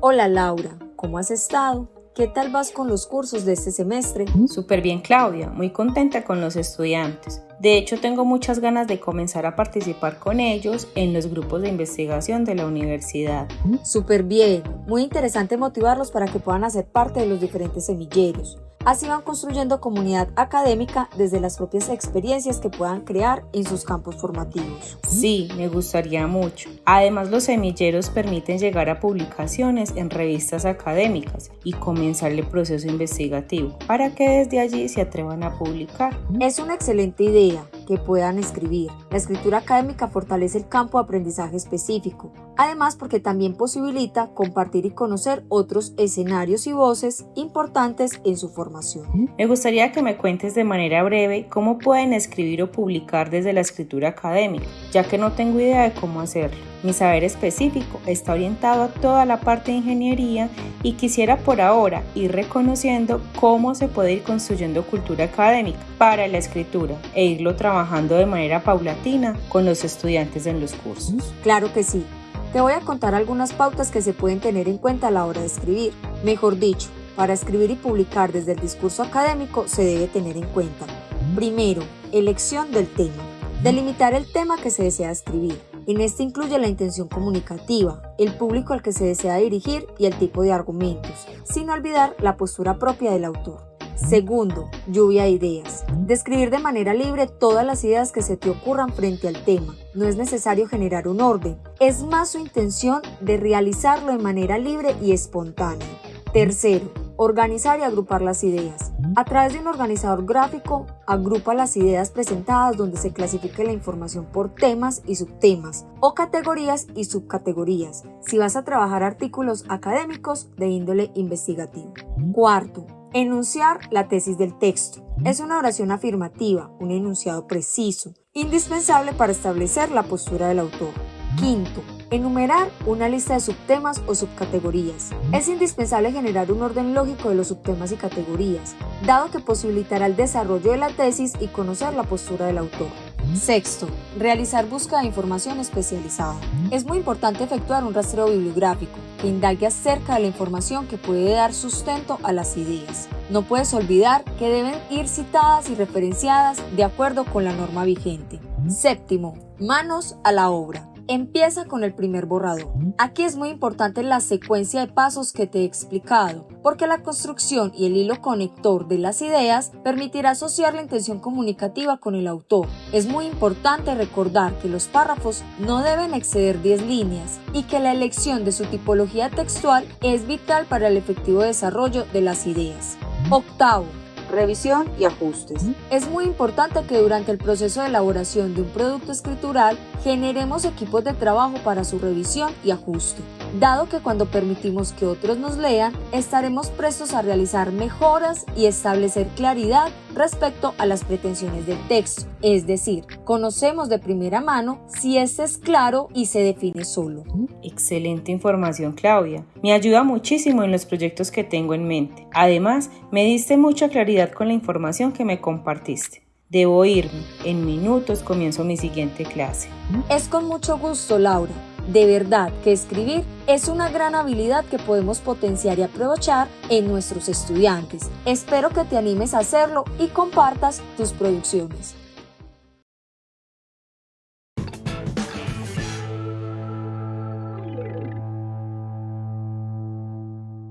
Hola Laura, ¿cómo has estado? ¿Qué tal vas con los cursos de este semestre? Súper bien Claudia, muy contenta con los estudiantes. De hecho, tengo muchas ganas de comenzar a participar con ellos en los grupos de investigación de la universidad. Súper bien, muy interesante motivarlos para que puedan hacer parte de los diferentes semilleros. Así van construyendo comunidad académica desde las propias experiencias que puedan crear en sus campos formativos. Sí, me gustaría mucho. Además, los semilleros permiten llegar a publicaciones en revistas académicas y comenzar el proceso investigativo para que desde allí se atrevan a publicar. Es una excelente idea que puedan escribir. La escritura académica fortalece el campo de aprendizaje específico, además porque también posibilita compartir y conocer otros escenarios y voces importantes en su formación. Me gustaría que me cuentes de manera breve cómo pueden escribir o publicar desde la escritura académica, ya que no tengo idea de cómo hacerlo. Mi saber específico está orientado a toda la parte de ingeniería y quisiera por ahora ir reconociendo cómo se puede ir construyendo cultura académica para la escritura e irlo trabajando de manera paulatina con los estudiantes en los cursos. Claro que sí. Te voy a contar algunas pautas que se pueden tener en cuenta a la hora de escribir. Mejor dicho, para escribir y publicar desde el discurso académico se debe tener en cuenta. Primero, elección del tema. Delimitar el tema que se desea escribir. En este incluye la intención comunicativa, el público al que se desea dirigir y el tipo de argumentos, sin olvidar la postura propia del autor. Segundo, lluvia de ideas. Describir de manera libre todas las ideas que se te ocurran frente al tema. No es necesario generar un orden, es más su intención de realizarlo de manera libre y espontánea. Tercero, organizar y agrupar las ideas. A través de un organizador gráfico, agrupa las ideas presentadas donde se clasifique la información por temas y subtemas, o categorías y subcategorías, si vas a trabajar artículos académicos de índole investigativo. Cuarto, enunciar la tesis del texto. Es una oración afirmativa, un enunciado preciso, indispensable para establecer la postura del autor. Quinto, Enumerar una lista de subtemas o subcategorías. Es indispensable generar un orden lógico de los subtemas y categorías, dado que posibilitará el desarrollo de la tesis y conocer la postura del autor. Sexto, realizar búsqueda de información especializada. Es muy importante efectuar un rastreo bibliográfico que indague acerca de la información que puede dar sustento a las ideas. No puedes olvidar que deben ir citadas y referenciadas de acuerdo con la norma vigente. Séptimo, manos a la obra. Empieza con el primer borrador. Aquí es muy importante la secuencia de pasos que te he explicado, porque la construcción y el hilo conector de las ideas permitirá asociar la intención comunicativa con el autor. Es muy importante recordar que los párrafos no deben exceder 10 líneas y que la elección de su tipología textual es vital para el efectivo desarrollo de las ideas. Octavo, revisión y ajustes. Es muy importante que durante el proceso de elaboración de un producto escritural generemos equipos de trabajo para su revisión y ajuste, dado que cuando permitimos que otros nos lean, estaremos prestos a realizar mejoras y establecer claridad respecto a las pretensiones del texto, es decir, conocemos de primera mano si este es claro y se define solo. Excelente información Claudia, me ayuda muchísimo en los proyectos que tengo en mente. Además, me diste mucha claridad con la información que me compartiste. Debo irme. En minutos comienzo mi siguiente clase. Es con mucho gusto, Laura. De verdad que escribir es una gran habilidad que podemos potenciar y aprovechar en nuestros estudiantes. Espero que te animes a hacerlo y compartas tus producciones.